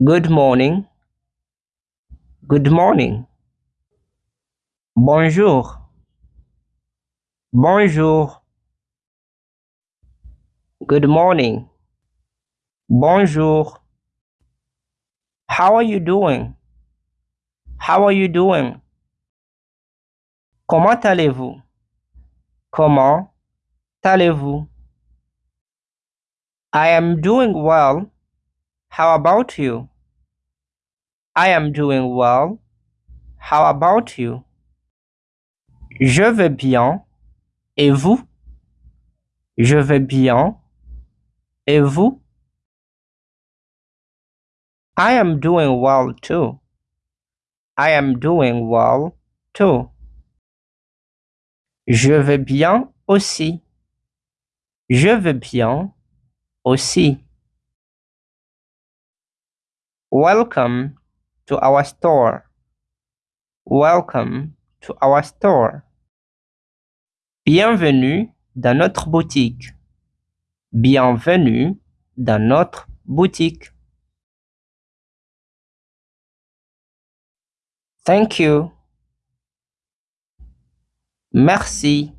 Good morning. Good morning. Bonjour. Bonjour. Good morning. Bonjour. How are you doing? How are you doing? Comment allez-vous? Comment allez-vous? I am doing well. How about you? I am doing well. How about you? Je vais bien. Et vous? Je vais bien. Et vous? I am doing well too. I am doing well too. Je vais bien aussi. Je vais bien aussi. Welcome to our store. Welcome to our store. Bienvenue dans notre boutique. Bienvenue dans notre boutique. Thank you. Merci.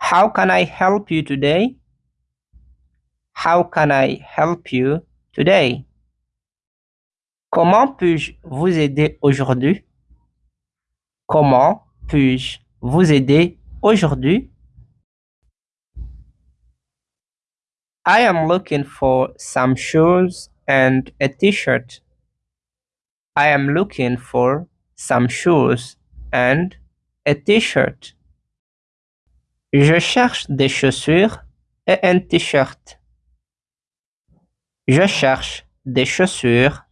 How can I help you today? How can I help you today? Comment puis-je vous aider aujourd'hui? Comment puis-je vous aider aujourd'hui? I am looking for some shoes and a t-shirt. I am looking for some shoes and a t-shirt. Je cherche des chaussures et un t-shirt. Je cherche des chaussures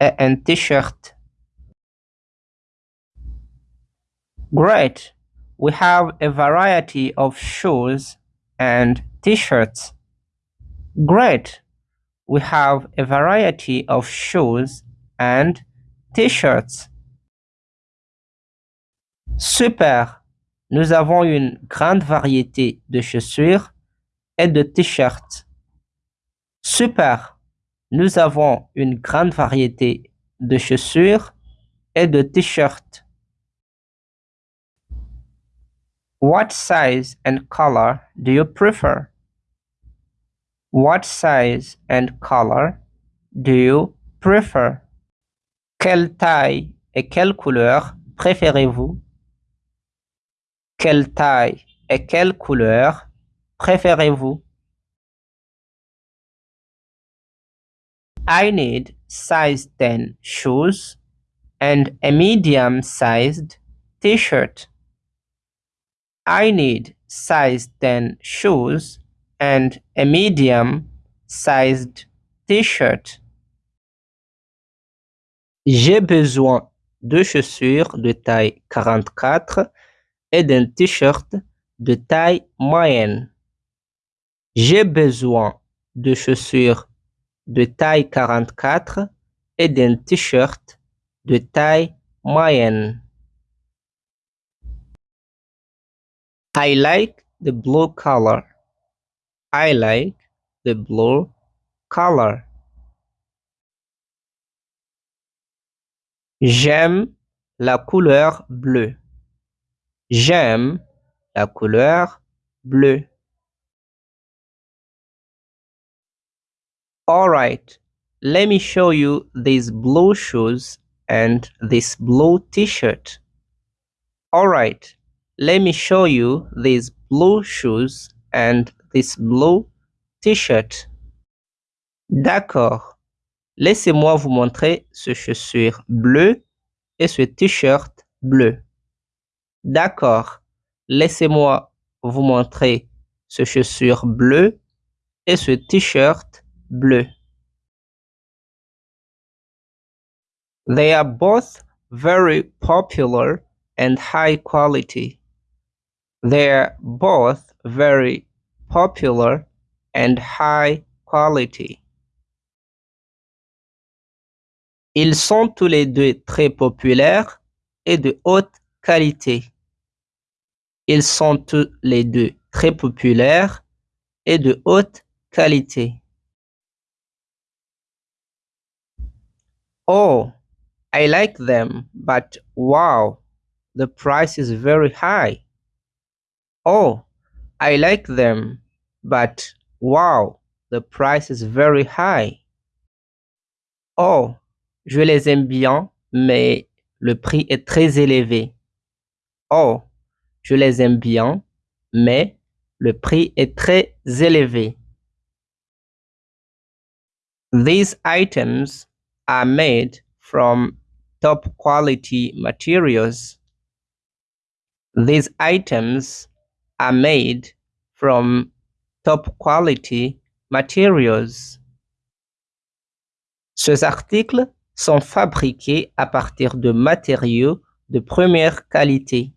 et un t-shirt. Great! We have a variety of shoes and t-shirts. Great! We have a variety of shoes and t-shirts. Super! Nous avons une grande variété de chaussures et de t-shirts. Super! Nous avons une grande variété de chaussures et de t-shirts. What size and color do you prefer? What size and color do you prefer? Quelle taille et quelle couleur préférez-vous? Quelle taille et quelle couleur préférez-vous? I need size 10 shoes and a medium-sized t-shirt. I need size 10 shoes and a medium-sized t-shirt. J'ai besoin de chaussures de taille 44 et d'un t-shirt de taille moyenne. J'ai besoin de chaussures de taille 44 et d'un t-shirt de taille moyenne. I like the blue color. I like the blue color. J'aime la couleur bleue. J'aime la couleur bleue. Alright, let me show you these blue shoes and this blue t-shirt. Alright, let me show you these blue shoes and this blue t-shirt. D'accord. Laissez-moi vous montrer ce chaussure bleu et ce t-shirt bleu. D'accord. Laissez-moi vous montrer ce chaussure bleu et ce t-shirt bleu. They are both very popular and high quality. They're both very popular and high quality. Ils sont tous les deux très populaires et de haute qualité. Ils sont tous les deux très populaires et de haute qualité. Oh, I like them, but wow, the price is very high. Oh, I like them, but wow, the price is very high. Oh, je les aime bien, mais le prix est très élevé. Oh, je les aime bien, mais le prix est très élevé. These items are made from top quality materials. These items are made from top quality materials. Ces articles sont fabriqués à partir de matériaux de première qualité.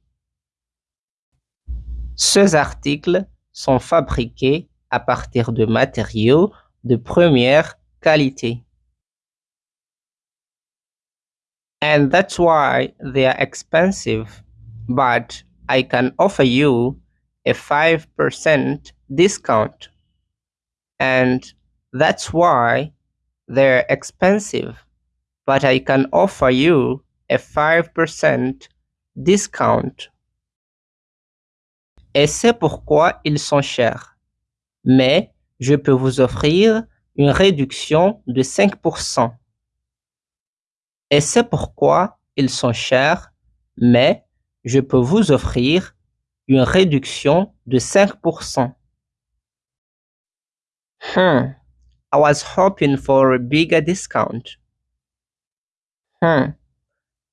Ces articles sont fabriqués à partir de matériaux de première qualité. And that's why they are expensive, but I can offer you a 5% discount. And that's why they're expensive, but I can offer you a 5% discount. Et c'est pourquoi ils sont chers. Mais je peux vous offrir une réduction de 5%. Et c'est pourquoi ils sont chers, mais je peux vous offrir une réduction de 5%. Hmm, I was hoping for a bigger discount. Hmm,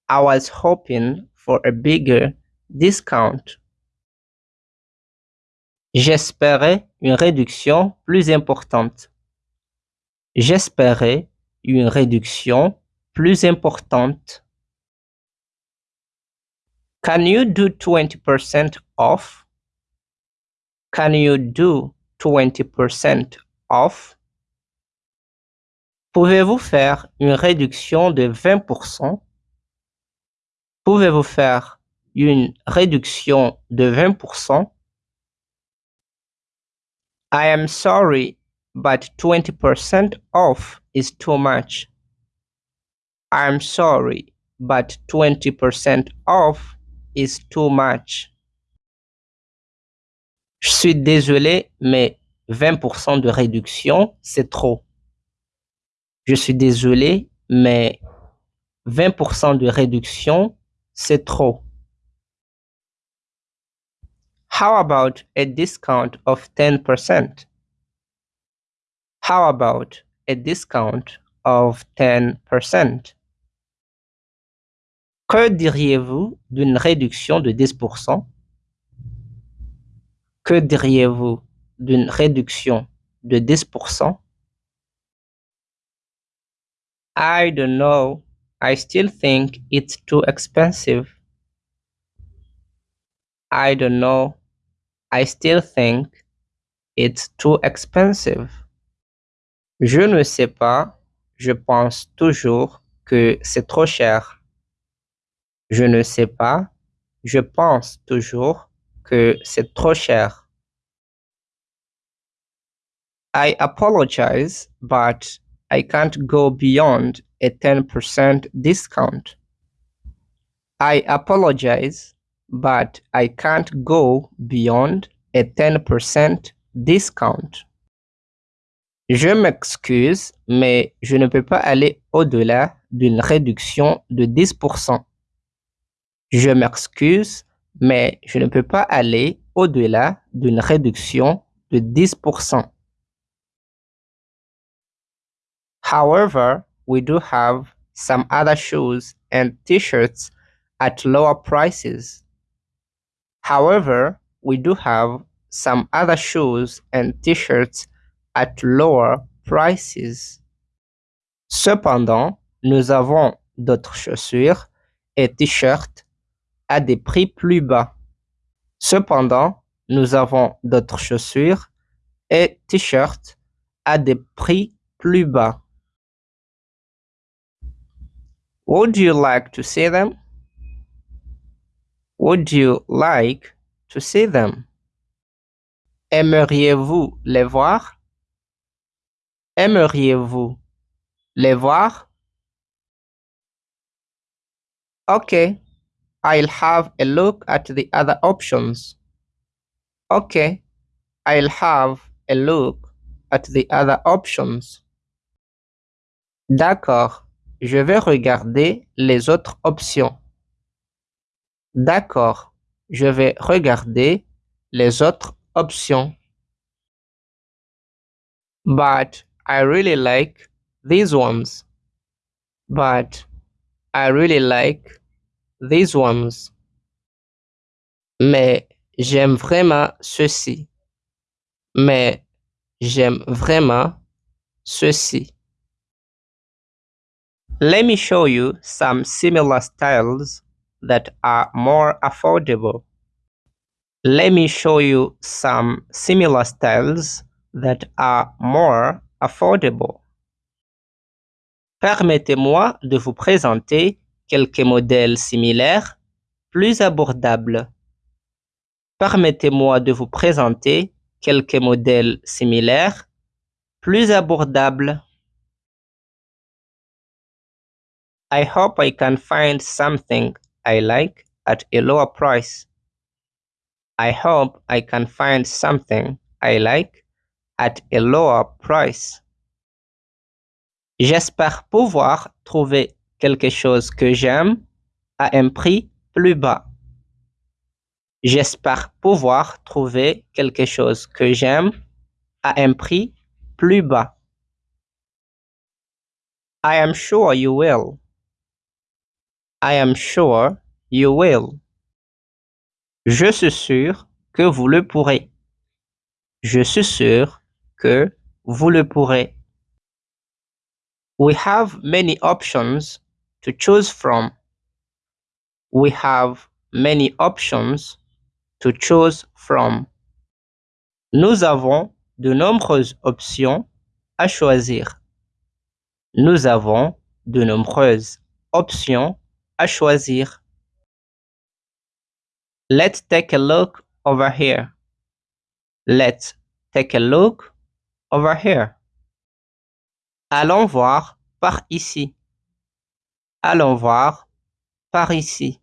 I was hoping for a bigger discount. J'espérais une réduction plus importante. J'espérais une réduction plus importante. Can you do 20% off? Can you do 20% off? Pouvez-vous faire une réduction de 20%? Pouvez-vous faire une réduction de 20%? I am sorry, but 20% off is too much. I'm sorry, but 20% off is too much. Je suis désolé, mais 20% de réduction, c'est trop. Je suis désolé, mais 20% de réduction, c'est trop. How about a discount of 10%? How about a discount of 10%? Que diriez-vous d'une réduction de 10%? Que diriez-vous d'une réduction de 10%? I don't know. I still think it's too expensive. I don't know. I still think it's too expensive. Je ne sais pas. Je pense toujours que c'est trop cher. Je ne sais pas. Je pense toujours que c'est trop cher. I apologize, but I can't go beyond a 10% discount. I apologize, but I can't go beyond a 10% discount. Je m'excuse, mais je ne peux pas aller au-delà d'une réduction de 10%. Je m'excuse, mais je ne peux pas aller au-delà d'une réduction de 10%. However, we do have some other shoes and t-shirts at lower prices. However, we do have some other shoes and t-shirts at lower prices. Cependant, nous avons d'autres chaussures et t-shirts à des prix plus bas. Cependant, nous avons d'autres chaussures et t-shirts à des prix plus bas. Would you like to see them? Would you like to see them? Aimeriez-vous les voir? Aimeriez-vous les voir? Okay, I'll have a look at the other options. Okay, I'll have a look at the other options. D'accord, je vais regarder les autres options. D'accord, je vais regarder les autres options. But I really like these ones. But I really like these ones. Mais j'aime vraiment ceci. Mais j'aime vraiment ceci. Let me show you some similar styles that are more affordable. Let me show you some similar styles that are more affordable. Permettez-moi de vous présenter quelques modèles similaires plus abordables. Permettez-moi de vous présenter quelques modèles similaires plus abordables. I hope I can find something I like at a lower price. I hope I can find something I like at a lower price. J'espère pouvoir trouver quelque chose que j'aime à un prix plus bas. J'espère pouvoir trouver quelque chose que j'aime à un prix plus bas. I am sure you will. I am sure you will. Je suis sûr que vous le pourrez. Je suis sûr que vous le pourrez. We have many options to choose from. We have many options to choose from. Nous avons de nombreuses options à choisir. Nous avons de nombreuses options à choisir. Let's take a look over here. Let's take a look over here. Allons voir par ici. Allons voir par ici.